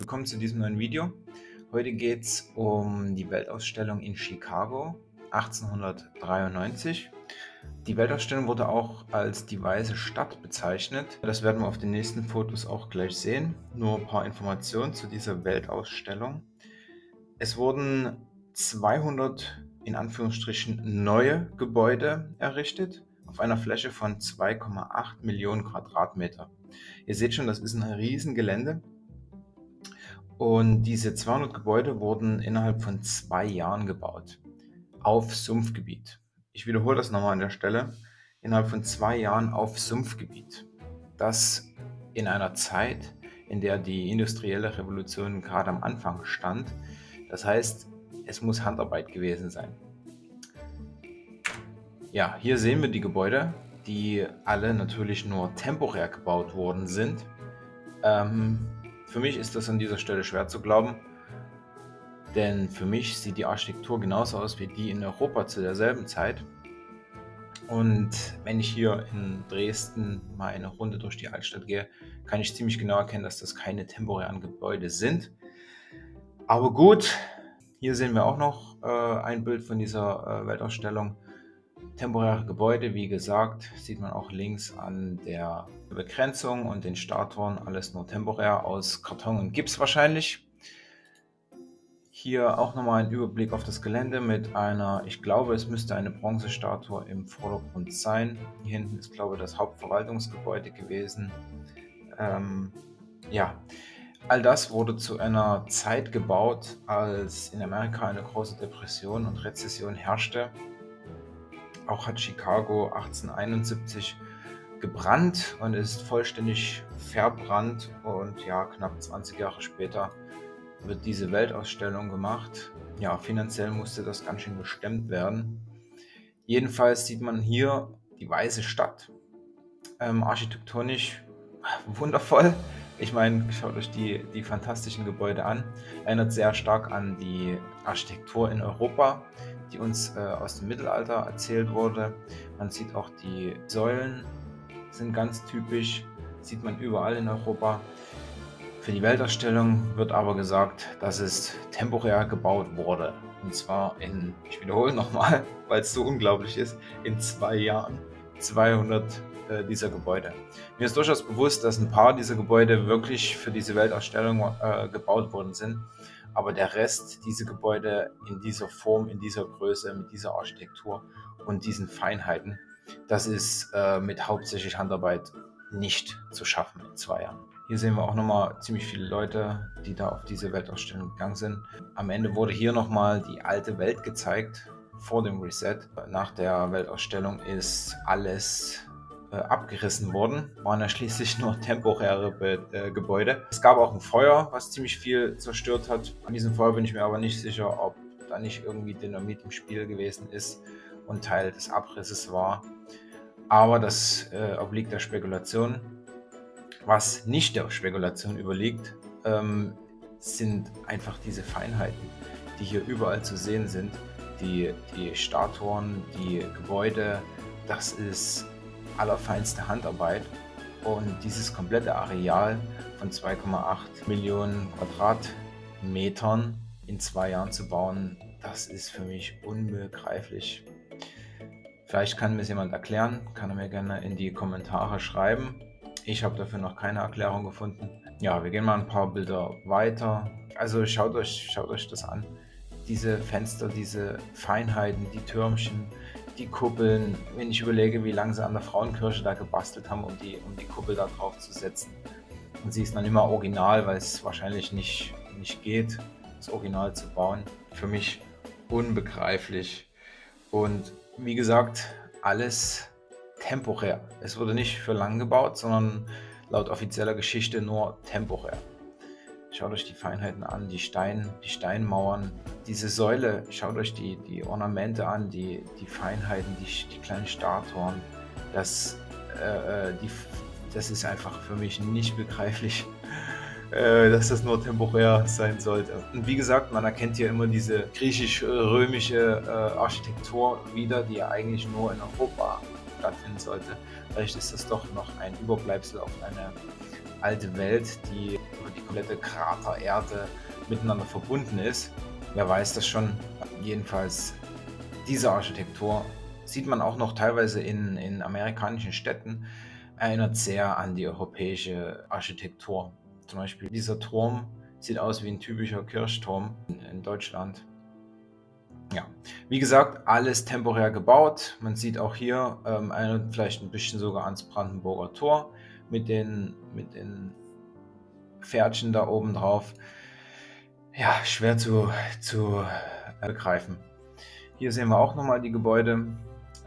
Willkommen zu diesem neuen Video. Heute geht es um die Weltausstellung in Chicago 1893. Die Weltausstellung wurde auch als die Weiße Stadt bezeichnet. Das werden wir auf den nächsten Fotos auch gleich sehen. Nur ein paar Informationen zu dieser Weltausstellung. Es wurden 200 in Anführungsstrichen neue Gebäude errichtet auf einer Fläche von 2,8 Millionen Quadratmeter. Ihr seht schon, das ist ein Riesengelände. Und diese 200 Gebäude wurden innerhalb von zwei Jahren gebaut. Auf Sumpfgebiet. Ich wiederhole das nochmal an der Stelle. Innerhalb von zwei Jahren auf Sumpfgebiet. Das in einer Zeit, in der die industrielle Revolution gerade am Anfang stand. Das heißt, es muss Handarbeit gewesen sein. Ja, hier sehen wir die Gebäude, die alle natürlich nur temporär gebaut worden sind. Ähm, für mich ist das an dieser Stelle schwer zu glauben, denn für mich sieht die Architektur genauso aus wie die in Europa zu derselben Zeit. Und wenn ich hier in Dresden mal eine Runde durch die Altstadt gehe, kann ich ziemlich genau erkennen, dass das keine temporären Gebäude sind. Aber gut, hier sehen wir auch noch äh, ein Bild von dieser äh, Weltausstellung. Temporäre Gebäude, wie gesagt, sieht man auch links an der Begrenzung und den Statuen, alles nur temporär aus Karton und Gips wahrscheinlich. Hier auch nochmal ein Überblick auf das Gelände mit einer, ich glaube es müsste eine Bronzestatue im Vordergrund sein. Hier hinten ist glaube ich das Hauptverwaltungsgebäude gewesen. Ähm, ja, all das wurde zu einer Zeit gebaut, als in Amerika eine große Depression und Rezession herrschte auch hat Chicago 1871 gebrannt und ist vollständig verbrannt und ja, knapp 20 Jahre später wird diese Weltausstellung gemacht. Ja, finanziell musste das ganz schön gestemmt werden. Jedenfalls sieht man hier die Weiße Stadt. Ähm, architektonisch wundervoll. Ich meine, schaut euch die, die fantastischen Gebäude an. Erinnert sehr stark an die Architektur in Europa, die uns äh, aus dem Mittelalter erzählt wurde. Man sieht auch die Säulen, sind ganz typisch, sieht man überall in Europa. Für die Weltausstellung wird aber gesagt, dass es temporär gebaut wurde. Und zwar in, ich wiederhole nochmal, weil es so unglaublich ist, in zwei Jahren 200 äh, dieser Gebäude. Mir ist durchaus bewusst, dass ein paar dieser Gebäude wirklich für diese Weltausstellung äh, gebaut worden sind. Aber der Rest, diese Gebäude in dieser Form, in dieser Größe, mit dieser Architektur und diesen Feinheiten, das ist äh, mit hauptsächlich Handarbeit nicht zu schaffen in zwei Jahren. Hier sehen wir auch nochmal ziemlich viele Leute, die da auf diese Weltausstellung gegangen sind. Am Ende wurde hier nochmal die alte Welt gezeigt, vor dem Reset. Nach der Weltausstellung ist alles äh, abgerissen worden. Waren ja schließlich nur temporäre Be äh, Gebäude. Es gab auch ein Feuer, was ziemlich viel zerstört hat. An diesem Feuer bin ich mir aber nicht sicher, ob da nicht irgendwie Dynamit im Spiel gewesen ist und Teil des Abrisses war. Aber das äh, obliegt der Spekulation. Was nicht der Spekulation überliegt, ähm, sind einfach diese Feinheiten, die hier überall zu sehen sind. Die, die Statuen, die Gebäude, das ist allerfeinste Handarbeit. Und dieses komplette Areal von 2,8 Millionen Quadratmetern in zwei Jahren zu bauen, das ist für mich unbegreiflich. Vielleicht kann mir es jemand erklären, kann er mir gerne in die Kommentare schreiben. Ich habe dafür noch keine Erklärung gefunden. Ja, wir gehen mal ein paar Bilder weiter. Also schaut euch, schaut euch das an. Diese Fenster, diese Feinheiten, die Türmchen, die Kuppeln, wenn ich überlege, wie lange sie an der Frauenkirche da gebastelt haben, um die, um die Kuppel da drauf zu setzen. Und sie ist dann immer original, weil es wahrscheinlich nicht, nicht geht, das Original zu bauen. Für mich unbegreiflich. Und wie gesagt, alles temporär. Es wurde nicht für lang gebaut, sondern laut offizieller Geschichte nur temporär. Schaut euch die Feinheiten an, die, Stein, die Steinmauern, diese Säule, schaut euch die, die Ornamente an, die, die Feinheiten, die, die kleinen Statuen. Das, äh, äh, die, das ist einfach für mich nicht begreiflich, äh, dass das nur temporär sein sollte. Und wie gesagt, man erkennt hier immer diese griechisch-römische äh, Architektur wieder, die ja eigentlich nur in Europa stattfinden sollte. Vielleicht ist das doch noch ein Überbleibsel auf eine alte Welt, die die komplette Kratererde miteinander verbunden ist. Wer weiß das schon. Jedenfalls diese Architektur sieht man auch noch teilweise in, in amerikanischen Städten, erinnert sehr an die europäische Architektur. Zum Beispiel dieser Turm sieht aus wie ein typischer Kirchturm in Deutschland. Ja, wie gesagt, alles temporär gebaut. Man sieht auch hier, ähm, erinnert vielleicht ein bisschen sogar ans Brandenburger Tor mit den, mit den Pferdchen da oben drauf. Ja, schwer zu, zu begreifen. Hier sehen wir auch nochmal die Gebäude.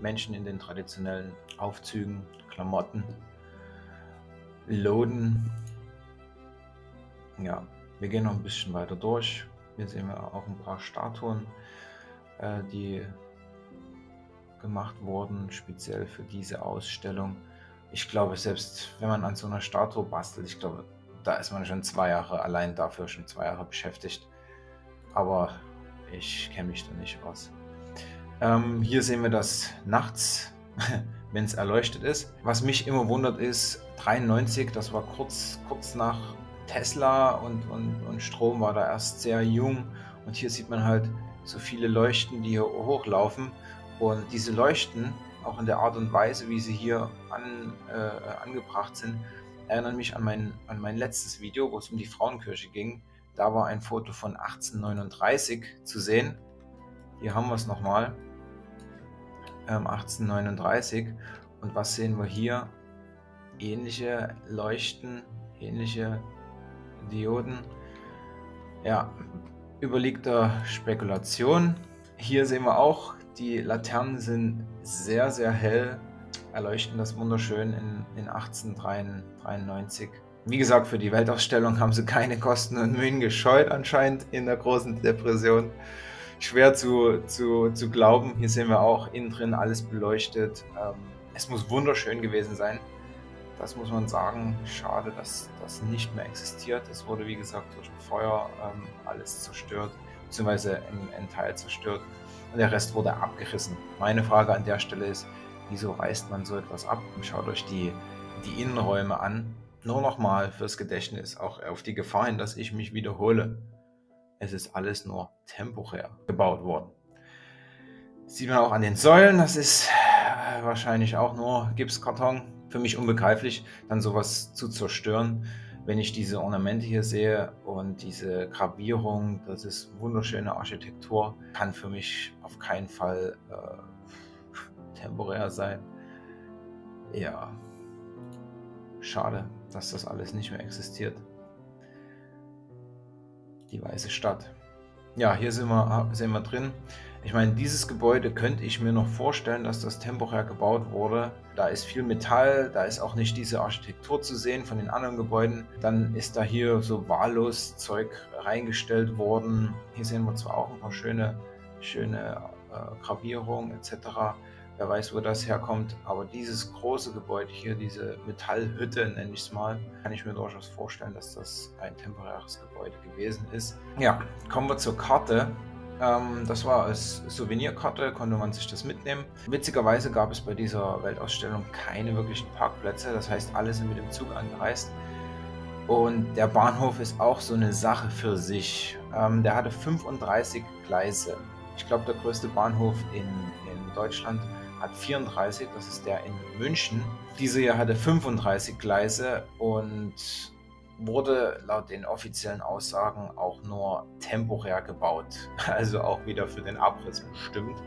Menschen in den traditionellen Aufzügen, Klamotten, Loden. Ja, wir gehen noch ein bisschen weiter durch. Hier sehen wir auch ein paar Statuen, äh, die gemacht wurden, speziell für diese Ausstellung. Ich glaube, selbst wenn man an so einer Statue bastelt, ich glaube, da ist man schon zwei Jahre allein dafür, schon zwei Jahre beschäftigt. Aber ich kenne mich da nicht aus. Ähm, hier sehen wir das nachts, wenn es erleuchtet ist. Was mich immer wundert ist, 93, das war kurz, kurz nach Tesla und, und, und Strom war da erst sehr jung. Und hier sieht man halt so viele Leuchten, die hier hochlaufen. Und diese Leuchten, auch in der Art und Weise, wie sie hier an, äh, angebracht sind, erinnern mich an mein, an mein letztes Video, wo es um die Frauenkirche ging. Da war ein Foto von 1839 zu sehen. Hier haben wir es nochmal. 1839. Ähm, Und was sehen wir hier? Ähnliche Leuchten, ähnliche Dioden. Ja, überlegter Spekulation. Hier sehen wir auch, die Laternen sind sehr, sehr hell, erleuchten das wunderschön in, in 1893. Wie gesagt, für die Weltausstellung haben sie keine Kosten und Mühen gescheut anscheinend in der großen Depression schwer zu, zu, zu glauben. Hier sehen wir auch innen drin alles beleuchtet. Ähm, es muss wunderschön gewesen sein. Das muss man sagen. Schade, dass das nicht mehr existiert. Es wurde, wie gesagt, durch ein Feuer ähm, alles zerstört, beziehungsweise ein, ein Teil zerstört. Und der Rest wurde abgerissen. Meine Frage an der Stelle ist, wieso reißt man so etwas ab? Schaut euch die, die Innenräume an. Nur nochmal fürs Gedächtnis, auch auf die Gefahr hin, dass ich mich wiederhole. Es ist alles nur temporär gebaut worden. Sieht man auch an den Säulen, das ist äh, wahrscheinlich auch nur Gipskarton. Für mich unbegreiflich, dann sowas zu zerstören. Wenn ich diese Ornamente hier sehe und diese Gravierung, das ist wunderschöne Architektur, kann für mich auf keinen Fall äh, temporär sein. Ja, schade, dass das alles nicht mehr existiert die Weiße Stadt. Ja, hier sind wir, sind wir drin. Ich meine, dieses Gebäude könnte ich mir noch vorstellen, dass das temporär gebaut wurde. Da ist viel Metall, da ist auch nicht diese Architektur zu sehen von den anderen Gebäuden. Dann ist da hier so wahllos Zeug reingestellt worden. Hier sehen wir zwar auch ein paar schöne, schöne äh, Gravierungen etc. Wer weiß, wo das herkommt. Aber dieses große Gebäude hier, diese Metallhütte, nenne ich es mal, kann ich mir durchaus vorstellen, dass das ein temporäres Gebäude gewesen ist. Ja, kommen wir zur Karte. Ähm, das war als Souvenirkarte, konnte man sich das mitnehmen. Witzigerweise gab es bei dieser Weltausstellung keine wirklichen Parkplätze. Das heißt, alle sind mit dem Zug angereist. Und der Bahnhof ist auch so eine Sache für sich. Ähm, der hatte 35 Gleise. Ich glaube, der größte Bahnhof in, in Deutschland hat 34, das ist der in München. Diese hier hatte 35 Gleise und wurde laut den offiziellen Aussagen auch nur temporär gebaut, also auch wieder für den Abriss bestimmt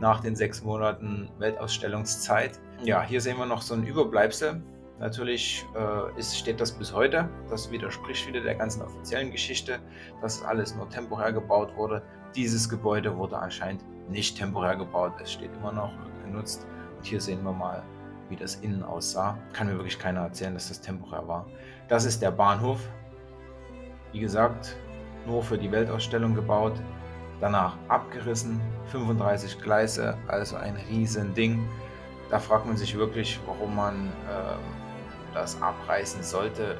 nach den sechs Monaten Weltausstellungszeit. Ja, hier sehen wir noch so ein Überbleibsel. Natürlich äh, ist, steht das bis heute. Das widerspricht wieder der ganzen offiziellen Geschichte, dass alles nur temporär gebaut wurde. Dieses Gebäude wurde anscheinend nicht temporär gebaut. Es steht immer noch genutzt. Und hier sehen wir mal, wie das innen aussah. Kann mir wirklich keiner erzählen, dass das temporär war. Das ist der Bahnhof. Wie gesagt, nur für die Weltausstellung gebaut. Danach abgerissen, 35 Gleise, also ein riesen Ding. Da fragt man sich wirklich, warum man äh, das abreißen sollte.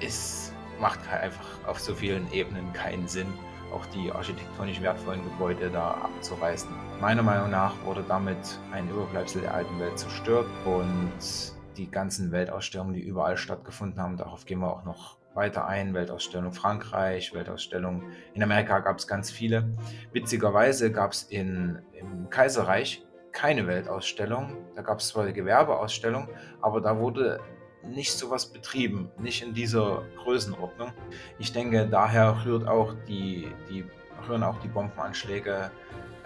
Es macht einfach auf so vielen Ebenen keinen Sinn auch die architektonisch wertvollen Gebäude da abzureißen. Meiner Meinung nach wurde damit ein Überbleibsel der alten Welt zerstört und die ganzen Weltausstellungen, die überall stattgefunden haben, darauf gehen wir auch noch weiter ein. Weltausstellung Frankreich, Weltausstellung in Amerika gab es ganz viele. Witzigerweise gab es im Kaiserreich keine Weltausstellung. Da gab es zwar eine Gewerbeausstellung, aber da wurde nicht sowas betrieben, nicht in dieser Größenordnung. Ich denke, daher rührt auch die, die, rühren auch die Bombenanschläge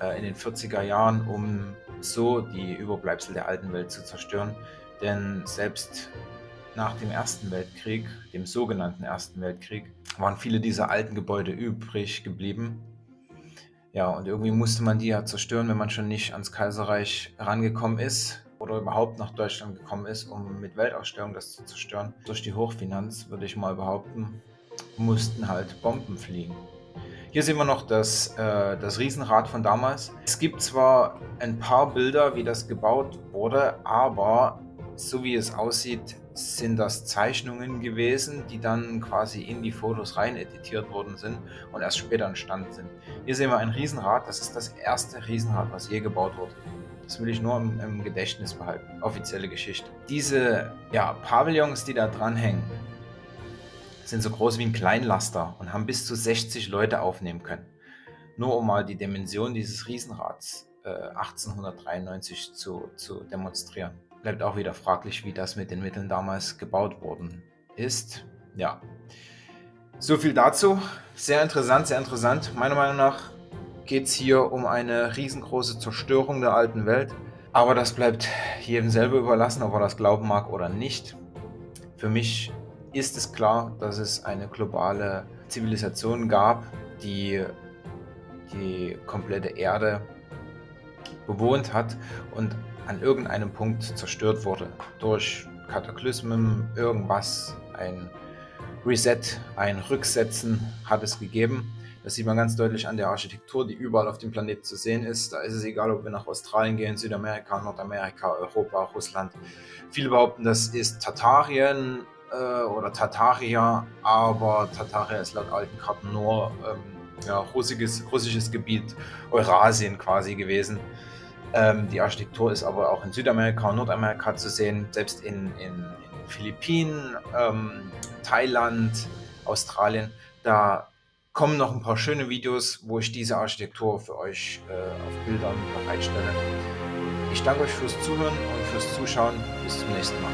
äh, in den 40er Jahren, um so die Überbleibsel der alten Welt zu zerstören. Denn selbst nach dem Ersten Weltkrieg, dem sogenannten Ersten Weltkrieg, waren viele dieser alten Gebäude übrig geblieben. Ja, und irgendwie musste man die ja zerstören, wenn man schon nicht ans Kaiserreich rangekommen ist oder überhaupt nach Deutschland gekommen ist, um mit Weltausstellungen das zu zerstören. Durch die Hochfinanz, würde ich mal behaupten, mussten halt Bomben fliegen. Hier sehen wir noch das, äh, das Riesenrad von damals. Es gibt zwar ein paar Bilder, wie das gebaut wurde, aber so wie es aussieht, sind das Zeichnungen gewesen, die dann quasi in die Fotos rein editiert worden sind und erst später entstanden sind. Hier sehen wir ein Riesenrad, das ist das erste Riesenrad, was je gebaut wurde. Das will ich nur im, im Gedächtnis behalten. Offizielle Geschichte. Diese ja, Pavillons, die da dranhängen, sind so groß wie ein Kleinlaster und haben bis zu 60 Leute aufnehmen können. Nur um mal die Dimension dieses Riesenrads äh, 1893 zu, zu demonstrieren. Bleibt auch wieder fraglich, wie das mit den Mitteln damals gebaut worden ist. Ja, so viel dazu. Sehr interessant, sehr interessant. Meiner Meinung nach geht es hier um eine riesengroße Zerstörung der alten Welt. Aber das bleibt jedem selber überlassen, ob er das glauben mag oder nicht. Für mich ist es klar, dass es eine globale Zivilisation gab, die die komplette Erde bewohnt hat und an irgendeinem Punkt zerstört wurde. Durch Kataklysmen, irgendwas, ein Reset, ein Rücksetzen hat es gegeben. Das sieht man ganz deutlich an der Architektur, die überall auf dem Planeten zu sehen ist. Da ist es egal, ob wir nach Australien gehen, Südamerika, Nordamerika, Europa, Russland. Viele behaupten, das ist Tatarien äh, oder Tataria, aber Tataria ist laut alten Karten nur ähm, ja, russisches, russisches Gebiet, Eurasien quasi gewesen. Ähm, die Architektur ist aber auch in Südamerika und Nordamerika zu sehen, selbst in, in, in Philippinen, ähm, Thailand, Australien. Da kommen noch ein paar schöne Videos, wo ich diese Architektur für euch äh, auf Bildern bereitstelle. Ich danke euch fürs Zuhören und fürs Zuschauen. Bis zum nächsten Mal.